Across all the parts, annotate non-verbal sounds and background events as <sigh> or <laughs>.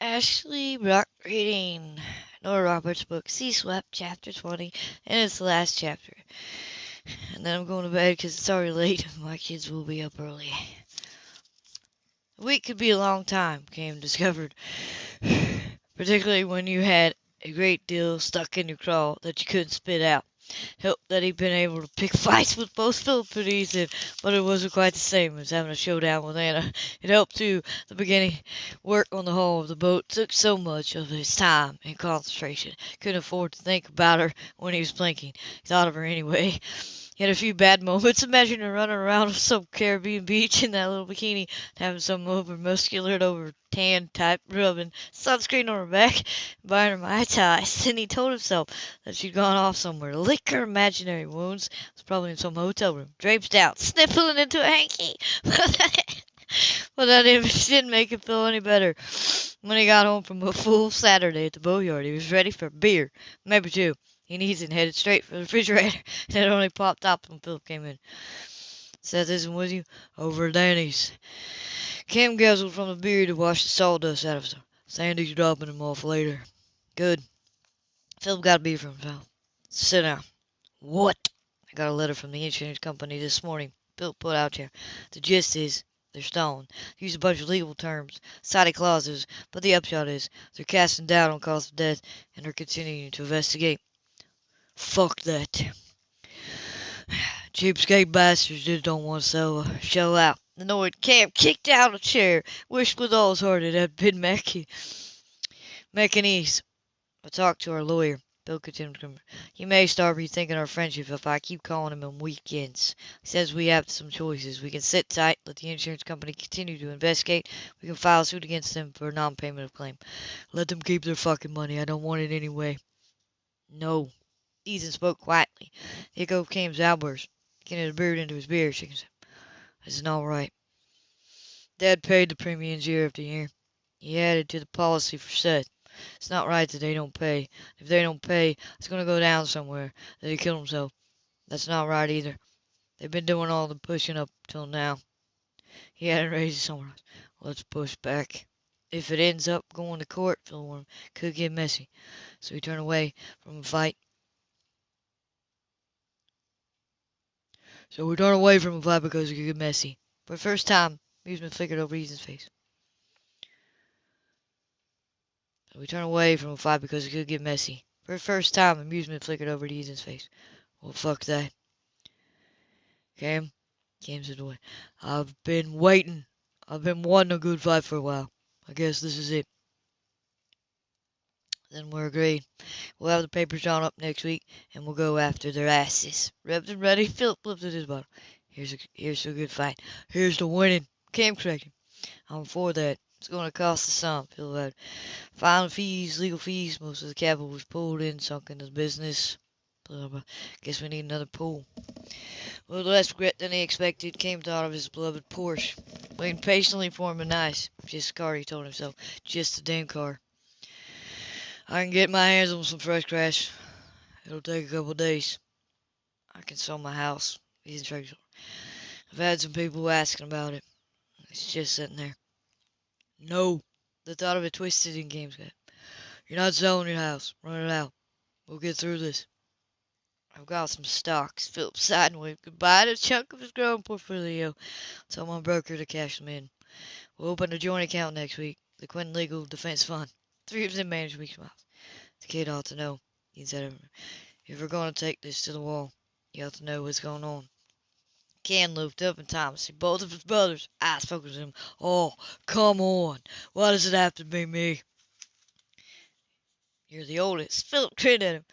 Ashley Brock reading Nora Roberts' book, Sea Swept, Chapter 20, and it's the last chapter. And then I'm going to bed because it's already late and my kids will be up early. A week could be a long time, Cam discovered, <sighs> particularly when you had a great deal stuck in your craw that you couldn't spit out helped that he'd been able to pick <laughs> fights with both Phillip and Ethan, but it wasn't quite the same as having a showdown with Anna. It helped too. The beginning work on the hull of the boat took so much of his time and concentration. Couldn't afford to think about her when he was blinking. He thought of her anyway. He had a few bad moments. <laughs> Imagine her running around on some Caribbean beach in that little bikini, having some over muscular over tan type rubbing sunscreen on her back, <laughs> buying her Mai Tais. <laughs> And he told himself that she'd gone off somewhere to lick her imaginary wounds. It was probably in some hotel room, draped out, sniffling into a hanky. but that image didn't make him feel any better. When he got home from a full Saturday at the boatyard, he was ready for beer, maybe two. He needs and headed straight for the refrigerator. <laughs> it only popped up when Phillip came in. Seth isn't with you? Over at Danny's. Cam guzzled from the beer to wash the sawdust out of his. Sandy's dropping him off later. Good. Phillip got a beer from himself. Sit down. What? I got a letter from the insurance company this morning. Phillip put out here. The gist is, they're stalling. Use a bunch of legal terms, cited clauses, but the upshot is, they're casting doubt on cause of death, and are continuing to investigate. Fuck that. Cheapskate bastards just don't want to sell, shell out. The annoyed Cam kicked out a chair, wished with all his heart it had been Mackie. Mackinese. I talked to our lawyer. Bill continued. You may start rethinking our friendship if I keep calling him on weekends. He says we have some choices. We can sit tight, let the insurance company continue to investigate. We can file suit against them for non-payment of claim. Let them keep their fucking money. I don't want it anyway. No, Ethan spoke quietly. The echo of Cam's. Getting a beard into his beard, shaking his. This isn't all right. Dad paid the premiums year after year. He added to the policy for Seth. It's not right that they don't pay. If they don't pay, it's going to go down somewhere that he killed himself. That's not right either. They've been doing all the pushing up till now. He hadn't raised somewhere else. Let's push back. If it ends up going to court, Phil could get messy. So he turned away from a fight So we turned away from a fight because it could get messy. For the first time, amusement flickered over Ethan's face. So we turned away from a fight because it could get messy. For the first time, amusement flickered over Ethan's face. Well, fuck that. Cam? Cam said away. I've been waiting. I've been wanting a good fight for a while. I guess this is it. Then we're agreed. We'll have the papers drawn up next week, and we'll go after their asses. Rubbed and ready, Philip lifted his bottle. Here's a here's a good fight. Here's the winning. Cam corrected. I'm for that. It's going to cost us some, Phil added. Filing fees, legal fees, most of the capital was pulled in, sunk into the business. Guess we need another pool. With less regret than he expected, Cam thought of his beloved Porsche, waiting patiently for him a nice, just a car, he told himself, just a damn car. I can get my hands on some fresh cash. It'll take a couple days. I can sell my house. I've had some people asking about it. It's just sitting there. No. The thought of it twisted in Game's. You're not selling your house. Run it out. We'll get through this. I've got some stocks. Phillip waved goodbye to a chunk of his growing portfolio. Tell my broker to cash them in. We'll open a joint account next week. The Quinn Legal Defense Fund. Three of them managed weak mouth. The kid ought to know, he said. If we're going to take this to the wall, you ought to know what's going on. Ken looked up and Thomas see both of his brothers. I spoke to him. Oh, come on. Why does it have to be me? You're the oldest. <laughs> Phillip grinned at him.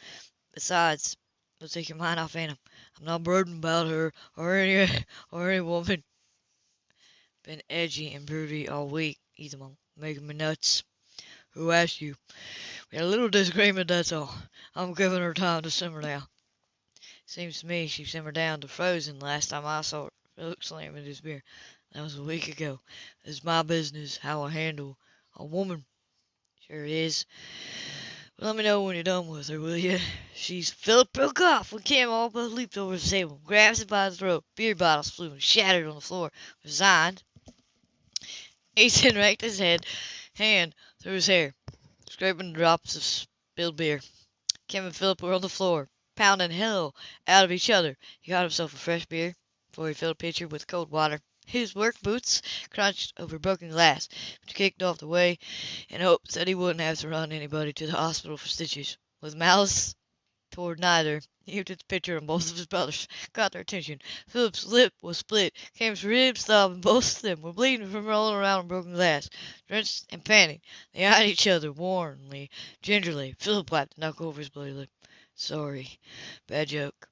Besides, don't take your mind off Anna. I'm not burdened about her or any <laughs> or any woman. Been edgy and broody all week, either making me nuts. Who asked you? We had a little disagreement, that's all. I'm giving her time to simmer down. Seems to me she simmered down to frozen last time I saw her. Phillip slamming his beer. That was a week ago. It's my business how I handle a woman. Sure is. But let me know when you're done with her, will you? She's Phillip broke off when Cam all but leaped over the table, grabs him by the throat. Beer bottles flew and shattered on the floor. Resigned. Ethan <laughs> raked his head hand through his hair, scraping drops of spilled beer. Cam and Phillip were on the floor, pounding hell out of each other. He got himself a fresh beer before he filled a pitcher with cold water. His work boots crunched over broken glass, which kicked off the way in hopes that he wouldn't have to run anybody to the hospital for stitches. With malice toward neither, the pitcher on both of his brothers, caught their attention. Phillip's lip was split, Cam's ribs throbbed, and both of them were bleeding from rolling around on broken glass. Drenched and panting, they eyed each other warningly, gingerly. Phillip wiped the knuckle over his bloody lip. Sorry. Bad joke.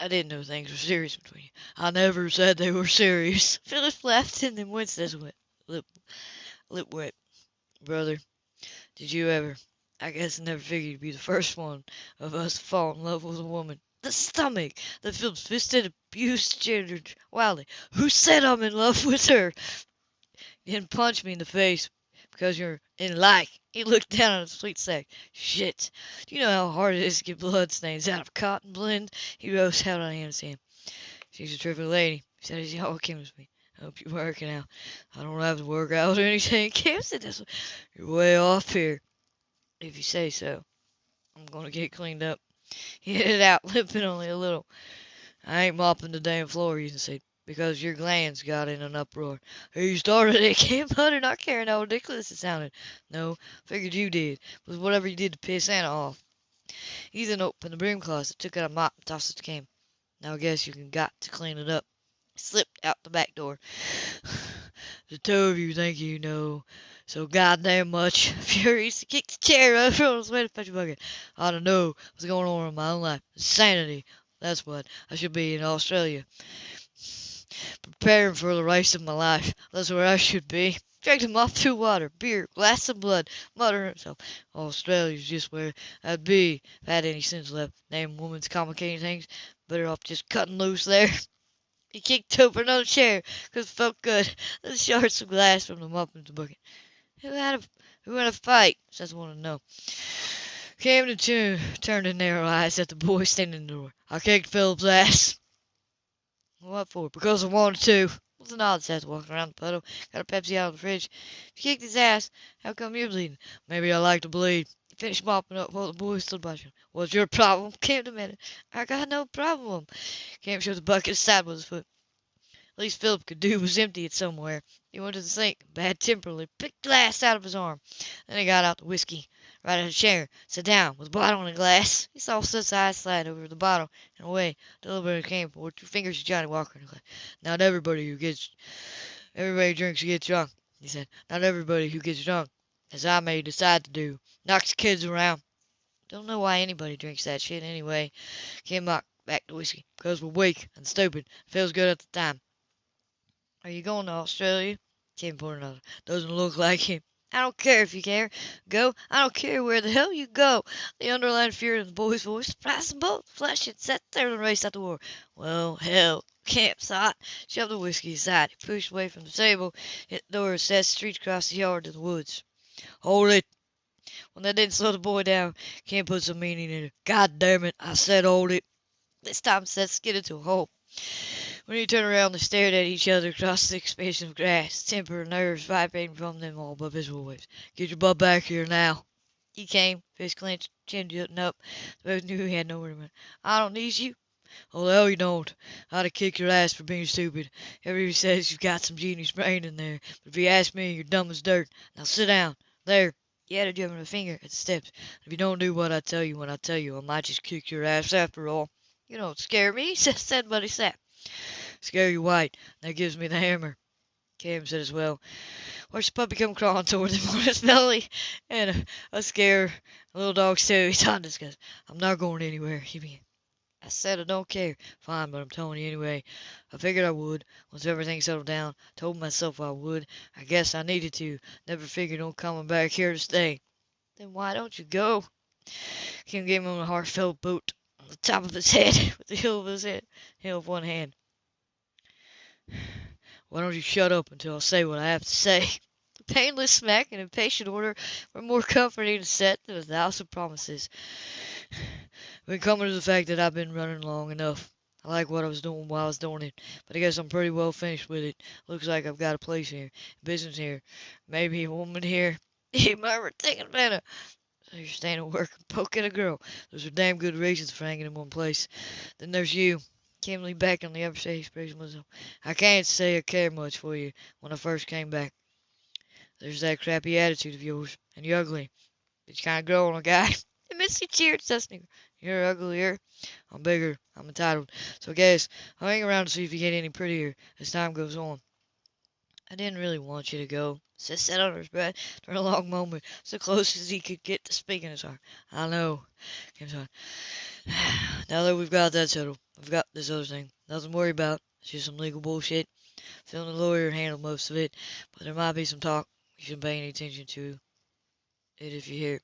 I didn't know things were serious between you. I never said they were serious. <laughs> Phillip laughed and then winced as wet. Lip, lip wet. Brother, did you ever? I guess I never figured you'd be the first one of us to fall in love with a woman. The stomach! The Phillip's fisted abused gendered wildly. Who said I'm in love with her? You didn't punch me in the face because you're in like. He looked down at his sweet sack. Shit. Do you know how hard it is to get blood stains out of cotton blend? He rose out on hand. She's a terrific lady. He said as he all came with me. I hope you're working out. I don't have to work out or anything. <laughs> Cam said this. You're way off here. If you say so. I'm gonna get cleaned up. <laughs> He headed out, <laughs> limping only a little. I ain't mopping the damn floor, you can see, because your glands got in an uproar. Who started it? Muttered, not caring how ridiculous it sounded. No, figured you did. It was whatever you did to piss Anna off. Ethan opened the broom closet, took out a mop, and tossed it to Cam. Now I guess you can got to clean it up. He slipped out the back door. <sighs> the two of you think you know so goddamn much. <laughs> Furious, kicked the chair over <laughs> on his way to fetch a bucket. I don't know what's going on in my own life. Insanity. That's what. I should be in Australia preparing for the race of my life. That's where I should be. Dragged him off through water, beer, glass of blood, muttering himself. Australia's just where I'd be if I had any sense left. Name woman's complicating things. Better off just cutting loose there. <laughs> He kicked over another chair because it felt good. Then shards some glass from the the bucket. Who had a who had a fight? Says I want to know. Camden too turned in narrow eyes at the boy standing in the door. I kicked Phillip's ass. What for? Because I wanted to. What's an odd sense walking around the puddle? Got a Pepsi out of the fridge. If you kicked his ass, how come you're bleeding? Maybe I like to bleed. He finished mopping up while the boy stood by him. What's your problem? Cam demanded. I got no problem. Cam shoved the bucket aside with his foot. Least Phillip could do <laughs> was empty it somewhere. He went to the sink, bad temperedly, picked glass out of his arm. Then he got out the whiskey, right at a chair, sat down with a bottle and a glass. <laughs> He saw Seth's eyes slide over the bottle and away. Deliberately came forward, two fingers to Johnnie Walker. And Not everybody who gets, everybody drinks gets drunk. He said, Not everybody who gets drunk, as I may decide to do, knocks kids around. Don't know why anybody drinks that shit anyway. Came back, back to whiskey, because we're weak and stupid. Feels good at the time. Are you going to Australia? Came for another. Doesn't look like it. I don't care if you care. Go. I don't care where the hell you go. The underlined fear in the boy's voice. Surprised them both. Flesh and set there and raced out the door. Well, hell. Camp's hot. Shoved the whiskey aside. He pushed away from the table. Hit the door and set street across the yard to the woods. Hold it. When that didn't slow the boy down, Camp put some meaning in it. God damn it. I said hold it. This time Seth skidded to a halt. When he turned around, they stared at each other across the expanse of grass, temper and nerves vibrating from them all above visual waves. Get your butt back here now. He came, fist clenched, chin jutting up. They both knew he had nowhere to run. I don't need you. Oh, hell you don't. I'd have kicked your ass for being stupid. Everybody says you've got some genius brain in there, but if you ask me, you're dumb as dirt. Now sit down. There. He added, jabbing a finger at the steps. If you don't do what I tell you when I tell you, I might just kick your ass after all. You don't scare me, <laughs> said Buddy Sap. Scare you white. That gives me the hammer. Cam said as well. Watch the puppy come crawling toward him on his belly, and a, a scare. A little dog too. He's on disgust. I'm not going anywhere. He began. I said I don't care. Fine, but I'm telling you anyway. I figured I would. Once everything settled down, I told myself I would. I guess I needed to. Never figured on coming back here to stay. Then why don't you go? Cam gave him a heartfelt boot on the top of his <laughs> head with the heel of his head, heel of one hand. <sighs> Why don't you shut up until I say what I have to say? The <laughs> painless smack and impatient order were more comforting to Seth than a thousand promises. I've Been coming to the fact that I've been running long enough. I like what I was doing while I was doing it, but I guess I'm pretty well finished with it. Looks like I've got a place here, business here, maybe a woman here. <laughs> You remember taking better. So you're staying at work and poking a girl. Those are damn good reasons for hanging in one place. Then there's you. Cam leaned back on the upper stage, expressing myself. I can't say I care much for you when I first came back. There's that crappy attitude of yours, and you're ugly. It's kind of grow on a guy. <laughs> and Misty cheered, Susnigger. You're uglier. I'm bigger. I'm entitled. So I guess I'll hang around to see if you get any prettier as time goes on. I didn't really want you to go. Sis sat on his bed for a long moment, so close as he could get to speaking his heart. I know. Cam's. <sighs> Now that we've got that settled, I've got this other thing. Nothing to worry about. It's just some legal bullshit. And the lawyer handle most of it, but there might be some talk. You shouldn't pay any attention to it if you hear it.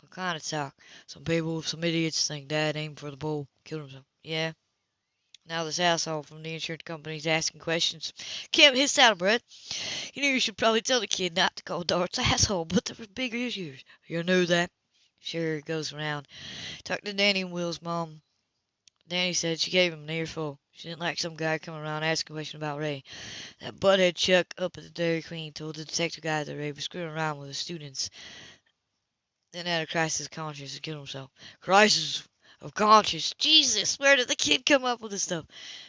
What kind of talk? Some people, some idiots think Dad aimed for the bull, killed himself. Yeah. Now this asshole from the insurance company's asking questions. Cam, his saddle, Brett. You know you should probably tell the kid not to call Dart's asshole, but there were bigger issues. You knew that? Sure, goes around. Talked to Danny and Will's mom. Danny said she gave him an earful. She didn't like some guy coming around asking questions about Ray. That butthead Chuck up at the Dairy Queen told the detective guy that Ray was screwing around with the students. Then had a crisis of conscience and killed himself. Crisis of conscience. Jesus, where did the kid come up with this stuff?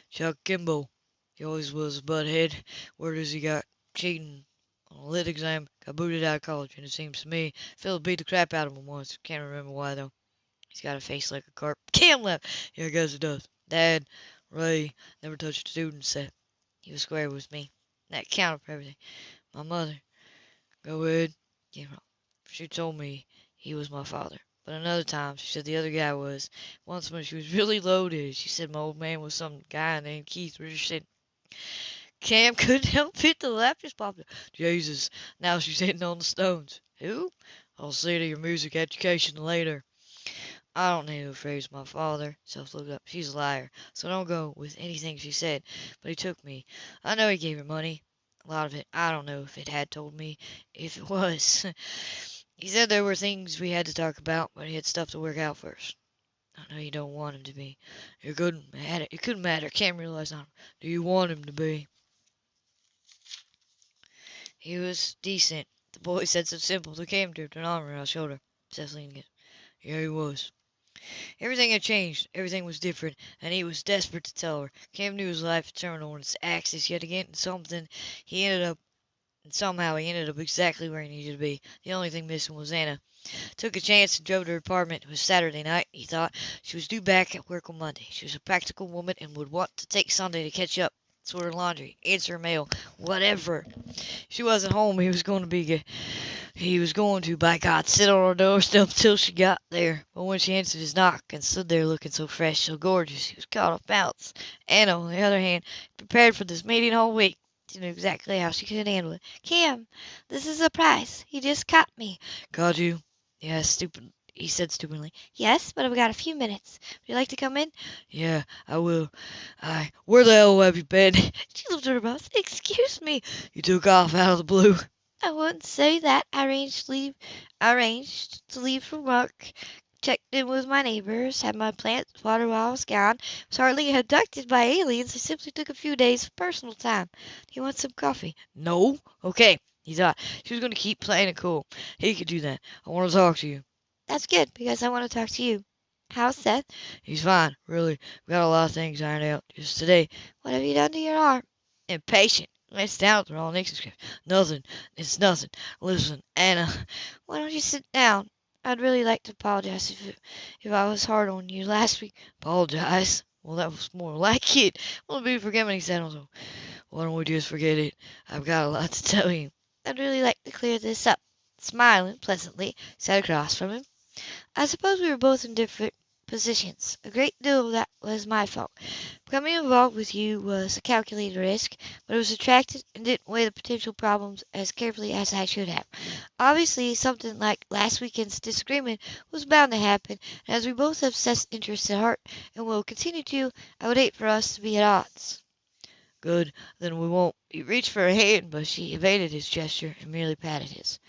Chuck Kimball. He always was a butthead. Where does he got cheating on a lit exam? Got booted out of college, and it seems to me Phil beat the crap out of him once. Can't remember why though. He's got a face like a carp. <laughs> Cam left. Yeah, I guess it does. Dad, Ray, never touched a student set. He was square with me. That counted for everything. My mother. Go ahead. She told me he was my father. But another time, she said the other guy was. Once when she was really loaded, she said my old man was some guy named Keith Richardson. Cam <laughs> couldn't help it. The just popped. Jesus, now she's hitting on the stones. Who? I'll see to your music education later. I don't need to phrase my father. Self looked up. She's a liar, so don't go with anything she said. But he took me. I know he gave her money. A lot of it. I don't know if it had told me. If it was. <laughs> he said there were things we had to talk about, but he had stuff to work out first. I know you don't want him to be. It couldn't matter. It couldn't matter. Can't realize on. Do you want him to be? He was decent. The boy said so simple. The came to an arm around his shoulder. Seth leaned against. Yeah, he was. Everything had changed. Everything was different, and he was desperate to tell her. Cam knew his life turned on its axis yet again, and something he ended up, and somehow he ended up exactly where he needed to be. The only thing missing was Anna. Took a chance and drove to her apartment. It was Saturday night, he thought. She was due back at work on Monday. She was a practical woman and would want to take Sunday to catch up. Sort her laundry, answer mail, whatever. If she wasn't home, he was going to be he was going to, by God, sit on her doorstep <laughs> till she got there. But when she answered his knock and stood there looking so fresh, so gorgeous, he was caught off balance. Anna, on the other hand, prepared for this meeting all week. She knew exactly how she could handle it. Cam, this is a price. He just caught me. Caught you? Yeah, stupid. He said stupidly. Yes, but I've got a few minutes. Would you like to come in? Yeah, I will. I. Where the hell have you been? <laughs> She looked at her boss. Excuse me. You took off out of the blue. I wouldn't say that. I arranged to leave. I arranged to leave for work. Checked in with my neighbors. Had my plants watered while I was gone. Was hardly abducted by aliens. I simply took a few days of personal time. Do you want some coffee? No. Okay. He thought uh, she was going to keep playing it cool. He could do that. I want to talk to you. That's good because I want to talk to you. How's Seth? He's fine, really. We got a lot of things ironed out just today. What have you done to your arm? Impatient. It's down through all Nixon's script. Nothing. It's nothing. Listen, Anna. Why don't you sit down? I'd really like to apologize if if I was hard on you last week. Apologize? Well, that was more like it. Well, be forgiven, he said. Also, why don't we just forget it? I've got a lot to tell you. I'd really like to clear this up. Smiling pleasantly, sat across from him. I suppose we were both in different positions. A great deal of that was my fault. Becoming involved with you was a calculated risk, but I was attracted and didn't weigh the potential problems as carefully as I should have. Obviously, something like last weekend's disagreement was bound to happen, and as we both have such interests at heart and will continue to, I would hate for us to be at odds. Good, then we won't. He reached for her hand, but she evaded his gesture and merely patted his.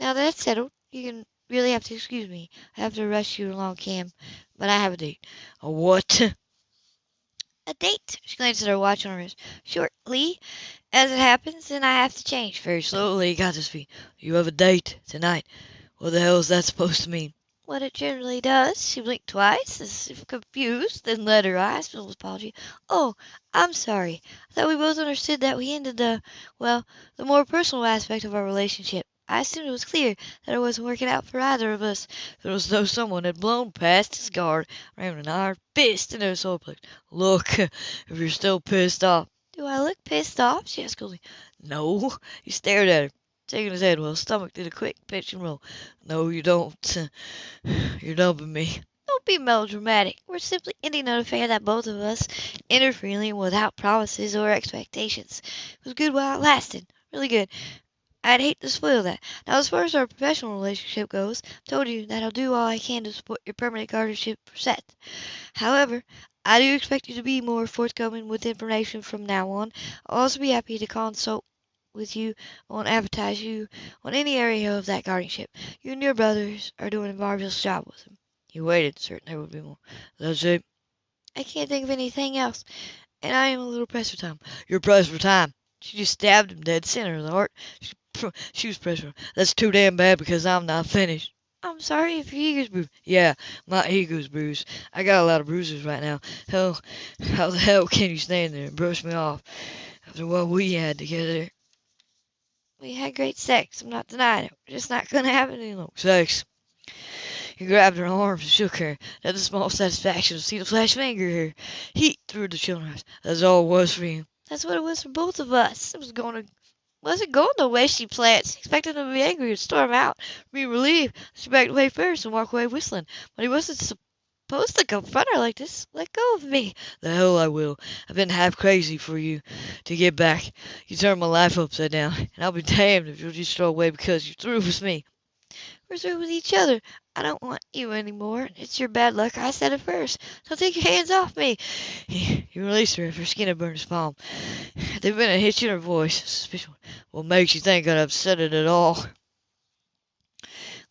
Now that's settled, you can really have to excuse me. I have to rush you along, Cam, but I have a date. A what? <laughs> A date? She glanced at her watch on her wrist. Shortly. As it happens, then I have to change. Very slowly got to feet. You have a date tonight. What the hell is that supposed to mean? What it generally does. She blinked twice, as if confused, then let her eyes fill with apology. Oh, I'm sorry. I thought we both understood that we ended the, well, the more personal aspect of our relationship. I assumed it was clear that it wasn't working out for either of us. It was as though someone had blown past his guard, rammed an iron fist into his solar plexus. Look, if you're still pissed off. Do I look pissed off? She asked coldly. No. He stared at her, shaking his head while his stomach did a quick pitch and roll. No, you don't. You're dumping me. Don't be melodramatic. We're simply ending an affair that both of us entered freely without promises or expectations. It was good while it lasted. Really good. I'd hate to spoil that. Now, as far as our professional relationship goes, I've told you that I'll do all I can to support your permanent guardianship for Seth. However, I do expect you to be more forthcoming with information from now on. I'll also be happy to consult with you on advertise you on any area of that guardianship. You and your brothers are doing a marvelous job with him. He waited, certain there would be more. That's it. I can't think of anything else, and I am a little pressed for time. You're pressed for time. She just stabbed him dead center of the heart. She, <laughs> she was pressed That's too damn bad because I'm not finished. I'm sorry if your ego's bruised. Yeah, my ego's bruised. I got a lot of bruises right now. Hell, how the hell can you stand there and brush me off after what we had together? We had great sex. I'm not denying it. We're just not going to have it any longer. Sex. He grabbed her arms and shook her. Had the small satisfaction to see the flash of finger her heat through the chilling eyes. That's all it was for you. That's what it was for both of us. It was going to wasn't going the way she planned. She expected him to be angry and storm out, be relieved. She backed away first and walked away whistling. But he wasn't supposed to confront her like this. Let go of me. The hell I will. I've been half crazy for you to get back. You turned my life upside down, and I'll be damned if you'll just throw away because you're through with me. We're through with each other. I don't want you anymore. It's your bad luck. I said it first. So take your hands off me. <sighs> He, he released her. Her skin had burned his palm. <sighs> There'd been a hitch in her voice. A suspicious. What makes you think I'd upset it at all?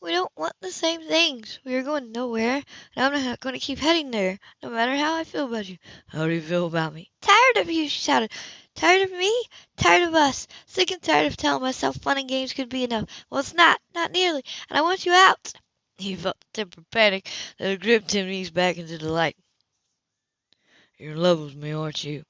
We don't want the same things. We are going nowhere, and I'm not going to keep heading there, no matter how I feel about you. How do you feel about me? Tired of you, she shouted. Tired of me? Tired of us. Sick and tired of telling myself fun and games could be enough. Well, it's not. Not nearly. And I want you out. He felt the temper panic that gripped him eased back into the light. You're in love with me, aren't you?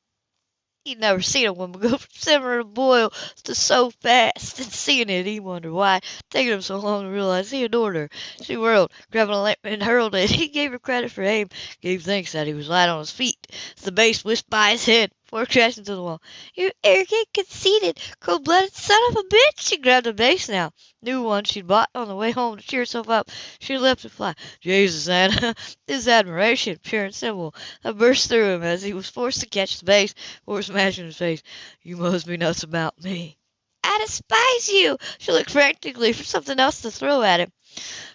He'd never seen a woman go <laughs> from simmer to boil to so fast, and seeing it, he wondered why it taken him so long to realize he adored her. She whirled, grabbing a lamp and hurled it. <laughs> He gave her credit for aim, gave thanks that he was light on his feet. The base whisked by his head, before crashing into the wall. You arrogant, conceited, cold-blooded son of a bitch! She grabbed a base now. New one she'd bought on the way home to cheer herself up. She left to fly. Jesus, Anna! <laughs> His admiration, pure and simple, burst through him as he was forced to catch the base before smashing his face. You must be nuts about me. I despise you! She looked frantically for something else to throw at him.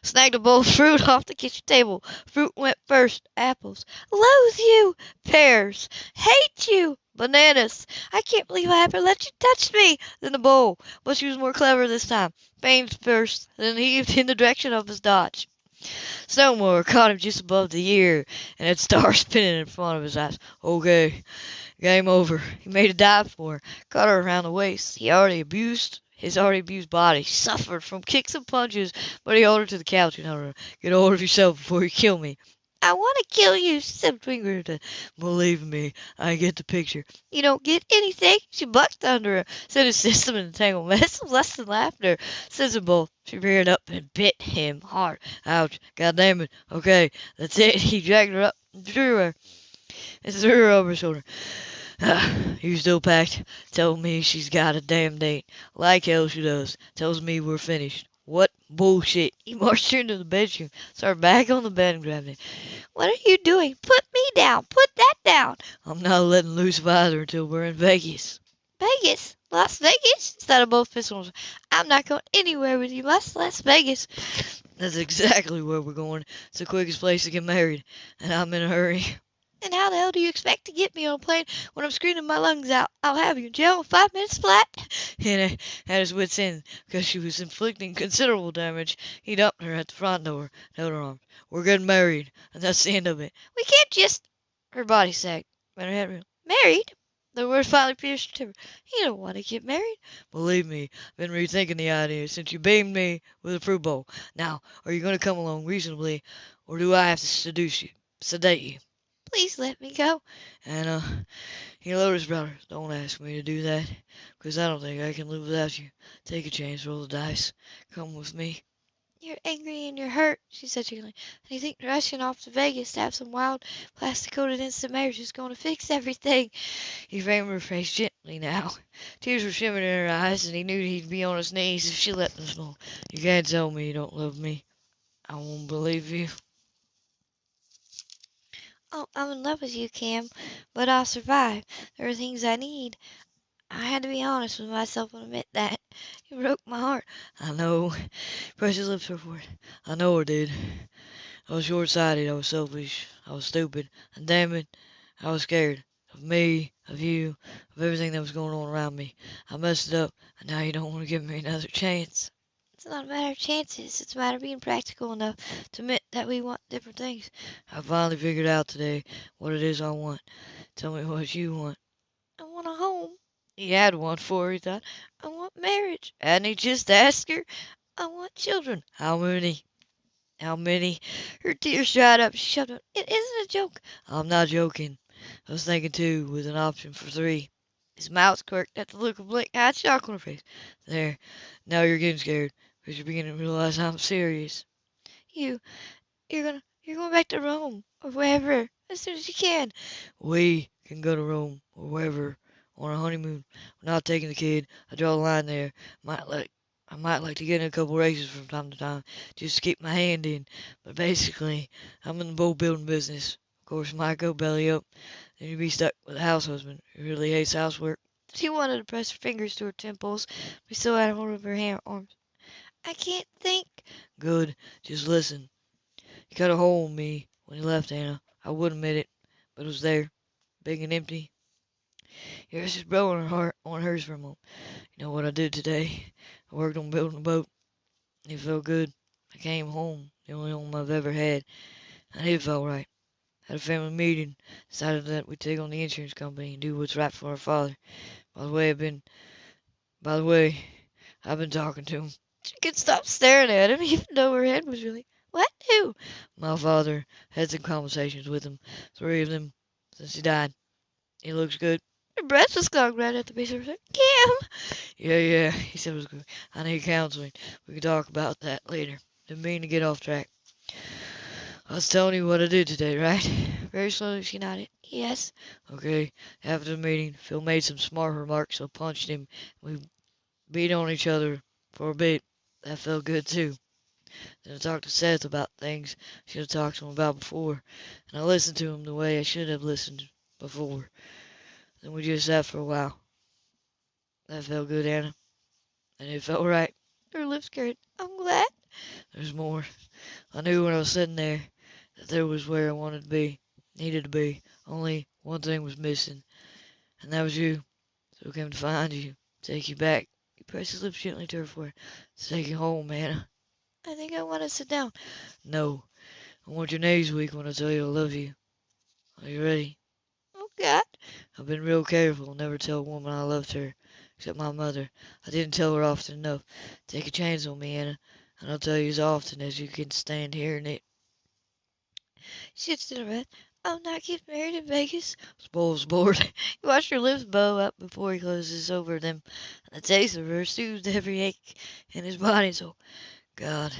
Snagged a bowl of fruit off the kitchen table. Fruit went first. Apples. Loathe you! Pears. Hate you! Bananas! I can't believe I ever let you touch me! Then the bowl. But she was more clever this time. Pains first, then heaved <laughs> in the direction of his dodge. Stonewall caught him just above the ear and had stars <laughs> spinning in front of his eyes. Okay, game over. He made a dive for her, caught her around the waist. He already abused his already abused body, suffered from kicks and punches, but he held her to the couch and told her, Get hold of yourself before you kill me. I want to kill you, said Twinkle. Believe me, I get the picture. You don't get anything. She bucked under him, set his system in a tangled mess of lust and laughter. Sensible, she reared up and bit him hard. Ouch, God damn it. Okay, that's it. <laughs> He dragged her up and drew her and threw her over his shoulder. <sighs> you still packed? Tell me she's got a damn date. Like hell she does. Tells me we're finished. What bullshit. <laughs> He marched into the bedroom, started back on the bed and grabbed it. What are you doing? Put me down. Put that down. I'm not letting loose of either until we're in Vegas. Vegas? Las Vegas? Instead of both pistols. I'm not going anywhere with you. Las Las Vegas. That's exactly where we're going. It's the quickest place to get married. And I'm in a hurry. <laughs> And how the hell do you expect to get me on a plane when I'm screaming my lungs out? I'll have you in jail in five minutes flat. <laughs> And uh, at his wits' end, because she was inflicting considerable damage, he dumped her at the front door, held her arms. We're getting married, and that's the end of it. We can't just. Her body sagged. and her head reeled. Married? The word finally pierced her. You don't want to get married. Believe me, I've been rethinking the idea since you beamed me with a fruit bowl. Now, are you going to come along reasonably, or do I have to seduce you, sedate you? Please let me go. Anna, uh, you Lotus brother, don't ask me to do that, because I don't think I can live without you. Take a chance, roll the dice. Come with me. You're angry and you're hurt, she said cheerfully. And you think rushing off to Vegas to have some wild, plastic-coated instant marriage is going to fix everything. He framed her face gently now. Tears were shimmering in her eyes, and he knew he'd be on his knees if she let them fall. You can't tell me you don't love me. I won't believe you. Oh, I'm in love with you, Cam, but I'll survive. There are things I need. I had to be honest with myself and admit that. You broke my heart. I know. His lips for it. I know it did. I was short-sighted. I was selfish. I was stupid. And damn it, I was scared. Of me, of you, of everything that was going on around me. I messed it up, and now you don't want to give me another <laughs> chance. It's not a matter of chances. It's a matter of being practical enough to admit that we want different things. I finally figured out today what it is I want. Tell me what you want. I want a home. He had one for her, he thought. I want marriage. Hadn't he just asked her? I want children. How many? How many? Her tears dried up. She shoved it. It isn't a joke. I'm not joking. I was thinking two, with an option for three. His mouth quirked at the look of blank-eyed shock on her face. There. Now you're getting scared, you're beginning to realize I'm serious. You, you're gonna, you're going back to Rome or wherever as soon as you can. We can go to Rome or wherever on a honeymoon. We're not taking the kid. I draw the line there. Might like I might like to get in a couple races from time to time just to keep my hand in. But basically, I'm in the boat building business. Of course, might go belly up. Then you'd be stuck with a house husband who really hates housework. She wanted to press her fingers to her temples, but still had a hold of her hand arms. I can't think. Good. Just listen. You cut a hole in me when you left, Anna. I wouldn't admit it, but it was there, big and empty. Yours just broke on her heart on hers for a moment. You know what I did today? I worked on building a boat. It felt good. I came home, the only home I've ever had, and it felt right. Had a family meeting, decided that we'd take on the insurance company and do what's right for our father. By the way, I've been, by the way, I've been talking to him. She could stop staring at him, <laughs> even though her head was really. What? Who? My father had some conversations with him, three of them, since he died. He looks good. Her breath was clogged right at the base of her throat. Cam! Yeah, yeah, <laughs> he said it was good. I need counseling. We can talk about that later. Didn't mean to get off track. I was telling you what I did today, right? Very slowly she nodded. Yes. Okay. After the meeting, Phil made some smart remarks, so I punched him. We beat on each other for a bit. That felt good too. Then I talked to Seth about things I should have talked to him about before, and I listened to him the way I should have listened before. Then we just sat for a while. That felt good, Anna. And it felt right. Her lips curled. I'm glad. There's more. I knew when I was sitting there that there was where I wanted to be, needed to be. Only one thing was missing, and that was you. So I came to find you, take you back. Pressed his lips gently to her forehead. Take you home, Anna. I think I want to sit down. No. I want your knees weak when I tell you I love you. Are you ready? Oh, God. I've been real careful never tell a woman I loved her, except my mother. I didn't tell her often enough. Take a chance on me, Anna, and I'll tell you as often as you can stand hearing it. She stood her breath. I'll not get married in Vegas. Spoils sport. He <laughs> watched her lips bow up before he closes over them, the taste of her soothed every ache in his body. So, God,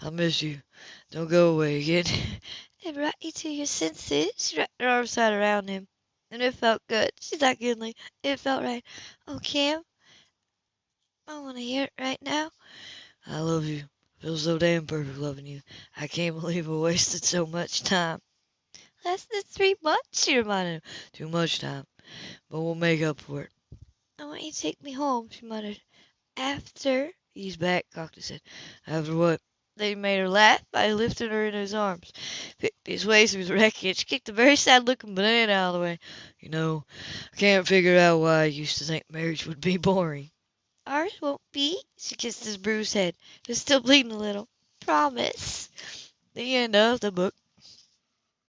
I miss you. Don't go away again. <laughs> It brought you to your senses. She wrapped her arms tight around him, and it felt good. She thought goodly. It felt right. Oh, Cam, I want to hear it right now. I love you. Feels so damn perfect loving you. I can't <laughs> believe I wasted so much time. Less than three months, she reminded him. Too much time. But we'll make up for it. I want you to take me home, she muttered. After. He's back, cocked his head. After what? They made her laugh by lifting her in his arms, picked his way through the wreckage, kicked a very sad-looking banana out of the way. You know, I can't figure out why I used to think marriage would be boring. Ours won't be. She kissed his bruised head. It was still bleeding a little. Promise. The end of the book.